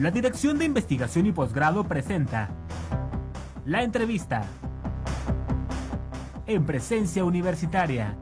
La Dirección de Investigación y Posgrado presenta La entrevista en presencia universitaria.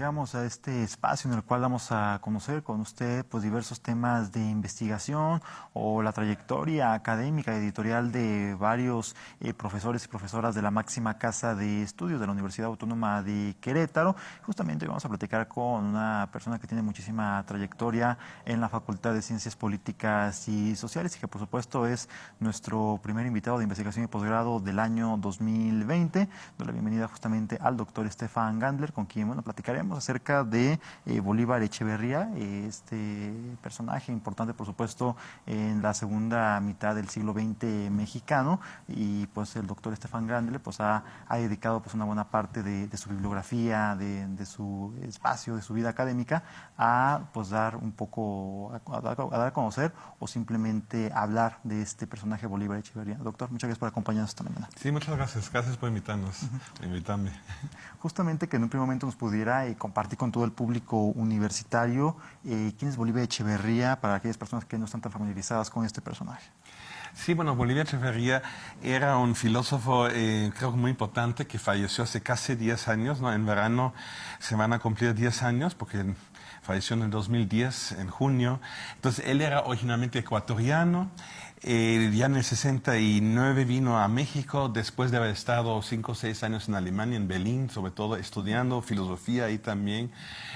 Llegamos a este espacio en el cual vamos a conocer con usted pues, diversos temas de investigación o la trayectoria académica editorial de varios eh, profesores y profesoras de la máxima casa de estudios de la Universidad Autónoma de Querétaro. Justamente vamos a platicar con una persona que tiene muchísima trayectoria en la Facultad de Ciencias Políticas y Sociales y que por supuesto es nuestro primer invitado de investigación y posgrado del año 2020. Doy la bienvenida justamente al doctor Estefan Gandler, con quien bueno, platicaremos acerca de eh, Bolívar Echeverría, este personaje importante, por supuesto, en la segunda mitad del siglo XX mexicano, y pues el doctor Estefan Grandle pues, ha, dedicado pues, una buena parte de, su bibliografía, de, su espacio, de su vida académica, a pues, dar un poco, a, dar a conocer o simplemente hablar de este personaje Bolívar Echeverría. Doctor, muchas gracias por acompañarnos esta mañana. Sí, muchas gracias. Gracias por invitarnos, invitarme. Justamente que en un primer momento nos pudiera eh, compartir con todo el público universitario eh, quién es Bolivia Echeverría para aquellas personas que no están tan familiarizadas con este personaje. Sí, bueno, Bolivia Echeverría era un filósofo, eh, creo que muy importante, que falleció hace casi 10 años, ¿no? En verano se van a cumplir 10 años, porque falleció en el 2010, en junio. Entonces, él era originalmente ecuatoriano, eh, ya en el 69 vino a México después de haber estado cinco o seis años en Alemania, en Berlín, sobre todo estudiando filosofía ahí también.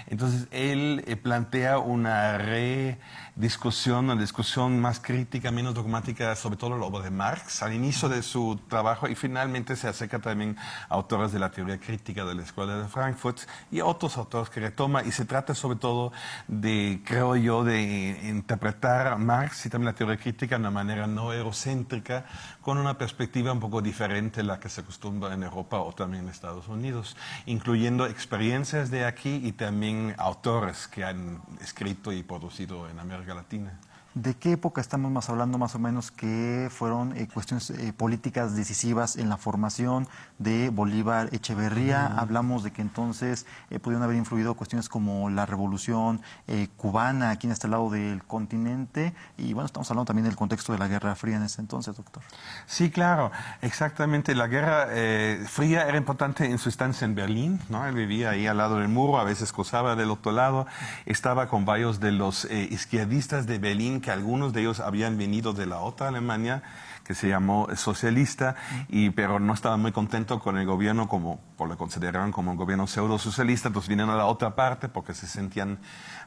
Entonces él eh, plantea una rediscusión, una discusión más crítica, menos dogmática, sobre todo la obra de Marx, al inicio de su trabajo y finalmente se acerca también a autores de la teoría crítica de la Escuela de Frankfurt y otros autores que retoma y se trata sobre todo de, creo yo, de interpretar Marx y también la teoría crítica de una manera no eurocéntrica, con una perspectiva un poco diferente a la que se acostumbra en Europa o también en Estados Unidos, incluyendo experiencias de aquí y también autores que han escrito y producido en América Latina. ¿De qué época estamos más hablando más o menos que fueron eh, cuestiones eh, políticas decisivas en la formación de Bolívar Echeverría? Hablamos de que entonces eh, pudieron haber influido cuestiones como la revolución cubana aquí en este lado del continente y bueno, estamos hablando también del contexto de la Guerra Fría en ese entonces, doctor. Sí, claro, exactamente. La Guerra Fría era importante en su estancia en Berlín, ¿no? Él vivía ahí al lado del muro, a veces cruzaba del otro lado, estaba con varios de los izquierdistas de Berlín que algunos de ellos habían venido de la otra Alemania que se llamó socialista, y, pero no estaban muy contentos con el gobierno, como por lo consideraban como un gobierno pseudo socialista, entonces vinieron a la otra parte porque se sentían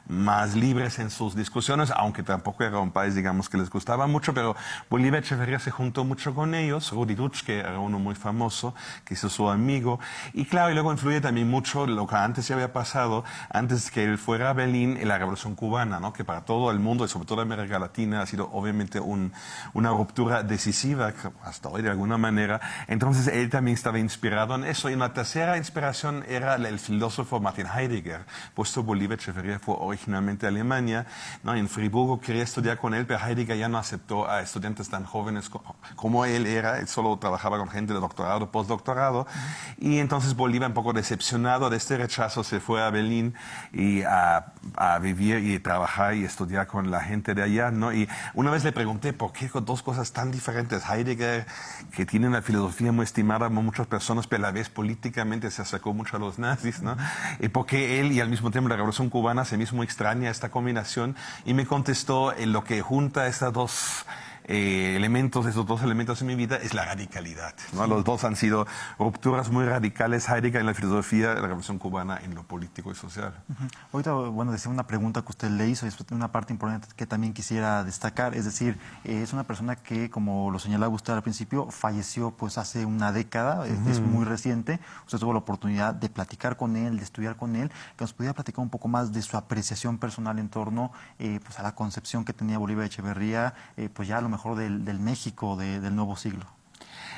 más libres en sus discusiones, aunque tampoco era un país, digamos, que les gustaba mucho, pero Bolívar Echeverría se juntó mucho con ellos, Rudi que era uno muy famoso, que hizo su amigo, y claro, y luego influye también mucho lo que antes ya había pasado, antes que él fuera a Berlín, en la Revolución Cubana, ¿no? que para todo el mundo, y sobre todo América Latina, ha sido obviamente una ruptura decisiva, hasta hoy de alguna manera, entonces él también estaba inspirado en eso, y una tercera inspiración era el filósofo Martin Heidegger, puesto Bolívar Echeverría fue originalmente Alemania. ¿no? En Friburgo quería estudiar con él, pero Heidegger ya no aceptó a estudiantes tan jóvenes como él era. Él solo trabajaba con gente de doctorado, postdoctorado. Y entonces Bolívar, un poco decepcionado de este rechazo, se fue a Berlín y a, a vivir y trabajar y estudiar con la gente de allá. ¿no? Y una vez le pregunté por qué con dos cosas tan diferentes. Heidegger, que tiene una filosofía muy estimada por muchas personas, pero a la vez políticamente se acercó mucho a los nazis. ¿no? Y porque él y al mismo tiempo la Revolución Cubana se mismo extraña esta combinación y me contestó en lo que junta estas dos eh, elementos, esos dos elementos en mi vida, es la radicalidad. ¿no? Los dos han sido rupturas muy radicales, Heidegger en la filosofía, la Revolución Cubana en lo político y social. Ahorita, bueno, decía una pregunta que usted le hizo, y es una parte importante que también quisiera destacar, es decir, eh, es una persona que, como lo señalaba usted al principio, falleció pues hace una década, es muy reciente, usted tuvo la oportunidad de platicar con él, de estudiar con él, que nos pudiera platicar un poco más de su apreciación personal en torno eh, pues a la concepción que tenía Bolívar Echeverría, pues ya a lo mejor del, México del nuevo siglo.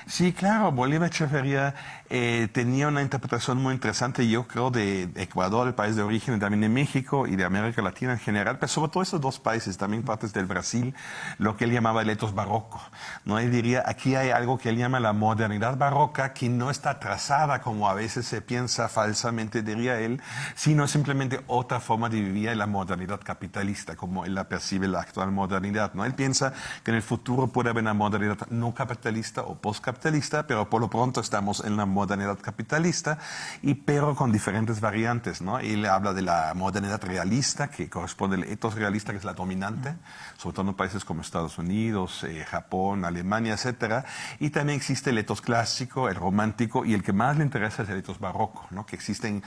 Sí, claro, Bolívar Echeverría eh, tenía una interpretación muy interesante, yo creo, de Ecuador, el país de origen, también de México y de América Latina en general, pero sobre todo esos dos países, también partes del Brasil, lo que él llamaba el etos barroco. ¿no? Él diría, aquí hay algo que él llama la modernidad barroca, que no está trazada como a veces se piensa falsamente, diría él, sino simplemente otra forma de vivir la modernidad capitalista, como él la percibe la actual modernidad. ¿no? Él piensa que en el futuro puede haber una modernidad no capitalista o postcapitalista, pero por lo pronto estamos en la modernidad capitalista, y pero con diferentes variantes. ¿no? Y le habla de la modernidad realista, que corresponde al etos realista, que es la dominante, sobre todo en países como Estados Unidos, eh, Japón, Alemania, etcétera. Y también existe el etos clásico, el romántico, y el que más le interesa es el etos barroco, ¿no? que existen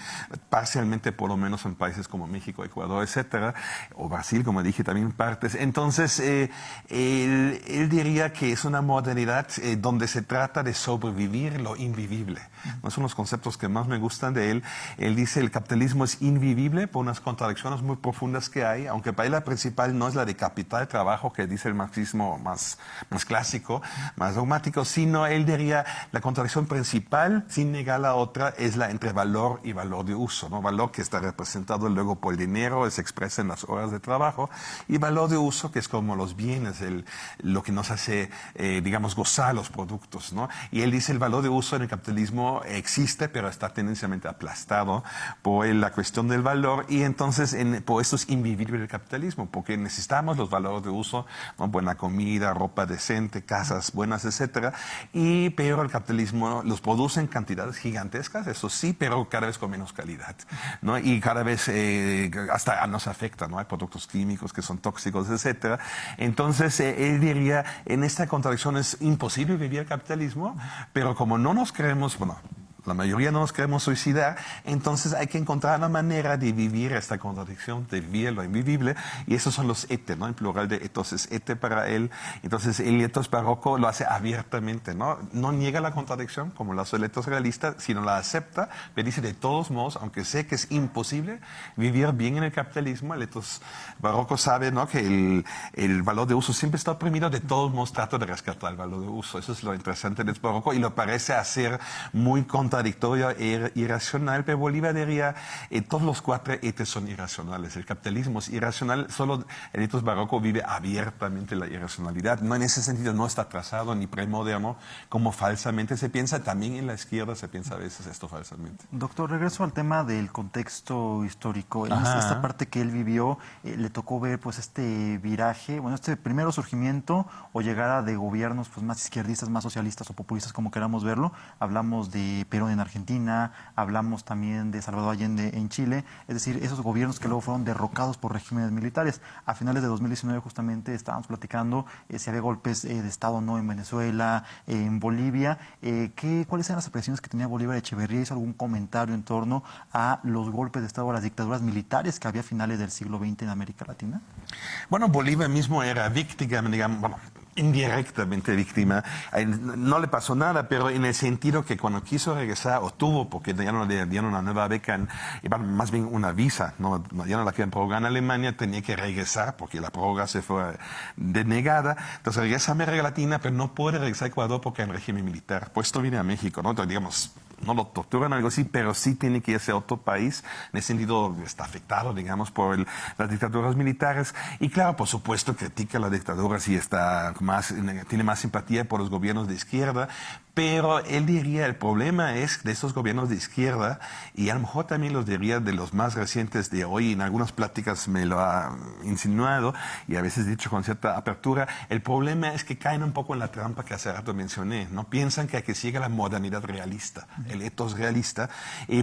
parcialmente, por lo menos en países como México, Ecuador, etcétera, o Brasil, como dije, también partes. Entonces, eh, él, diría que es una modernidad eh, donde se trata de sobrevivir lo invivible. ¿no? Son los conceptos que más me gustan de él. Él dice el capitalismo es invivible por unas contradicciones muy profundas que hay, aunque para él la principal no es la de capital de trabajo que dice el marxismo más, más clásico, más dogmático, sino él diría la contradicción principal, sin negar la otra, es la entre valor y valor de uso. ¿no? Valor que está representado luego por el dinero, se expresa en las horas de trabajo, y valor de uso que es como los bienes, el, lo que nos hace, eh, digamos, gozar los productos. ¿No? Y él dice el valor de uso en el capitalismo existe, pero está tendencialmente aplastado por la cuestión del valor y entonces en, por eso es invivible el capitalismo, porque necesitamos los valores de uso, buena comida, ropa decente, casas buenas, etcétera, y pero el capitalismo los produce en cantidades gigantescas, eso sí, pero cada vez con menos calidad, ¿no? Y cada vez eh, hasta nos afecta, ¿no? Hay productos químicos que son tóxicos, etcétera. Entonces, eh, él diría, en esta contradicción es imposible vivir el capitalismo, pero como no nos creemos, bueno, la mayoría no nos queremos suicidar, entonces hay que encontrar una manera de vivir esta contradicción, de vivir lo invivible, y esos son los ete, ¿no? En plural de etos es ete para él. Entonces el etos barroco lo hace abiertamente, ¿no? No niega la contradicción, como lo hace el etos realista, sino la acepta, pero dice de todos modos, aunque sé que es imposible vivir bien en el capitalismo, el etos barroco sabe, ¿no? Que el, el valor de uso siempre está oprimido, de todos modos trato de rescatar el valor de uso. Eso es lo interesante del etos barroco, y lo parece hacer muy contra contradictoria e irracional, pero Bolívar diría, eh, todos los cuatro etes son irracionales. El capitalismo es irracional, solo el etos barroco vive abiertamente la irracionalidad. No en ese sentido no está trazado ni premoderno, como falsamente se piensa. También en la izquierda se piensa a veces esto falsamente. Doctor, regreso al tema del contexto histórico. En esta parte que él vivió, eh, le tocó ver pues este viraje, bueno, este primero surgimiento o llegada de gobiernos pues más izquierdistas, más socialistas o populistas, como queramos verlo. Hablamos de En Argentina, hablamos también de Salvador Allende en Chile, es decir, esos gobiernos que luego fueron derrocados por regímenes militares. A finales de 2019 justamente estábamos platicando eh, si había golpes eh, de Estado o no en Venezuela, en Bolivia. Eh, ¿qué, ¿Cuáles eran las apreciaciones que tenía Bolívar Echeverría? ¿Hizo algún comentario en torno a los golpes de Estado, a las dictaduras militares que había a finales del siglo XX en América Latina? Bueno, Bolívar mismo era víctima, digamos, bueno, indirectamente víctima. No le pasó nada, pero en el sentido que cuando quiso regresar, o tuvo, porque ya no le dieron una nueva beca, más bien una visa, no, ya no la querían prorrogar en Alemania, tenía que regresar porque la prórroga se fue denegada. Entonces regresa a América Latina, pero no puede regresar a Ecuador porque un régimen militar. Pues esto viene a México, ¿no? Digamos, no lo torturan algo así, pero sí tiene que irse a otro país. En ese sentido está afectado, digamos, por las dictaduras militares. Y claro, por supuesto, critica la dictadura si está más, tiene más simpatía por los gobiernos de izquierda, pero él diría, el problema es de esos gobiernos de izquierda, y a lo mejor también los diría de los más recientes de hoy, en algunas pláticas me lo ha insinuado, y a veces dicho con cierta apertura, el problema es que caen un poco en la trampa que hace rato mencioné, ¿no? Piensan que hay que seguir la modernidad realista, el etos realista,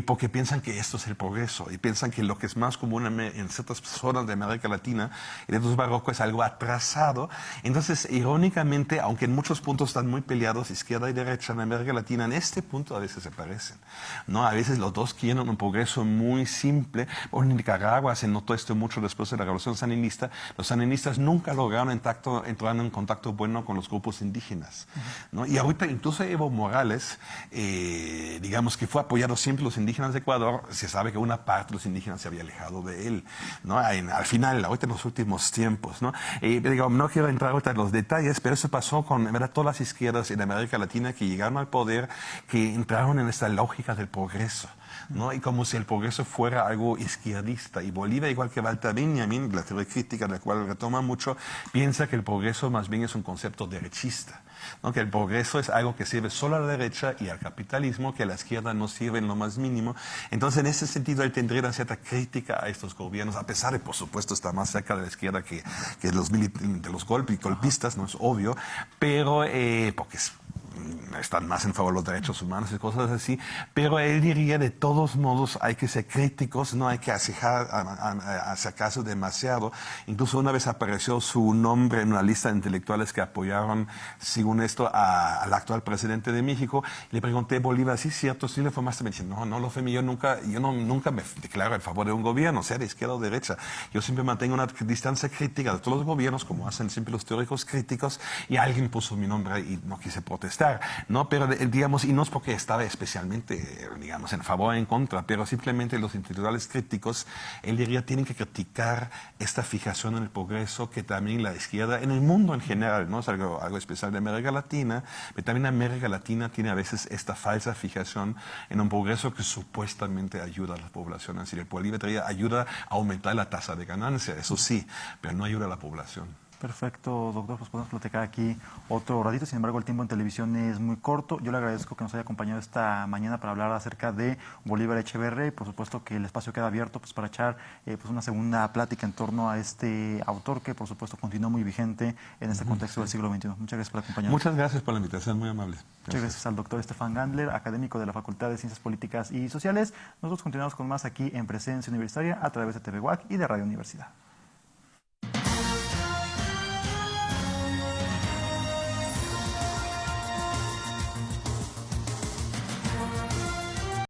porque piensan que esto es el progreso, y piensan que lo que es más común en ciertas zonas de América Latina, el etos barroco es algo atrasado. Entonces, irónicamente, aunque en muchos puntos están muy peleados, izquierda y derecha, en América Latina en este punto a veces se parecen. ¿no? A veces los dos quieren un progreso muy simple. en Nicaragua se notó esto mucho después de la revolución sandinista. Los sandinistas nunca lograron entrar en contacto bueno con los grupos indígenas. ¿no? Y ahorita incluso Evo Morales, eh, digamos que fue apoyado siempre los indígenas de Ecuador, se sabe que una parte de los indígenas se había alejado de él. ¿no? al final, ahorita en los últimos tiempos. ¿no? Eh, no quiero entrar ahorita en los detalles, pero eso pasó con ¿verdad? todas las izquierdas en América Latina que llegaron al poder que entraron en esta lógica del progreso. ¿no? Y como si el progreso fuera algo izquierdista. Y Bolivia, igual que Walter Benjamin, la teoría crítica de la cual retoma mucho, piensa que el progreso más bien es un concepto derechista. ¿no? que el progreso es algo que sirve solo a la derecha y al capitalismo, que a la izquierda no sirve en lo más mínimo. Entonces, en ese sentido, él tendría una cierta crítica a estos gobiernos, a pesar de, por supuesto, estar más cerca de la izquierda que, que los, de los golpistas, no es obvio, pero eh, porque es están más en favor de los derechos humanos y cosas así, pero él diría de todos modos hay que ser críticos, no hay que hacer caso demasiado. Incluso una vez apareció su nombre en una lista de intelectuales que apoyaron, según esto, al actual presidente de México. Le pregunté, Bolívar, ¿sí cierto? ¿Sí le formaste? Me dice, no, no lo fue yo nunca, yo no, nunca me declaro en favor de un gobierno, sea de izquierda o derecha. Yo siempre mantengo una distancia crítica de todos los gobiernos, como hacen siempre los teóricos críticos, y alguien puso mi nombre y no quise protestar. ¿No? Pero, digamos, y no es porque estaba especialmente, digamos, en favor o en contra, pero simplemente los intelectuales críticos, él diría, tienen que criticar esta fijación en el progreso que también la izquierda, en el mundo en general, no es algo, especial de América Latina, pero también América Latina tiene a veces esta falsa fijación en un progreso que supuestamente ayuda a la población. Es decir, el Bolívar ayuda a aumentar la tasa de ganancia, eso sí, pero no ayuda a la población. Perfecto, doctor, pues podemos platicar aquí otro ratito, sin embargo el tiempo en televisión es muy corto. Yo le agradezco que nos haya acompañado esta mañana para hablar acerca de Bolívar Echeverría y por supuesto que el espacio queda abierto pues, para echar eh, pues, una segunda plática en torno a este autor que por supuesto continúa muy vigente en este contexto del siglo XXI. Muchas gracias por acompañarnos. Muchas gracias por la invitación, muy amable. Muchas gracias al doctor Estefan Gandler, académico de la Facultad de Ciencias Políticas y Sociales. Nosotros continuamos con más aquí en Presencia Universitaria a través de TV y de Radio Universidad.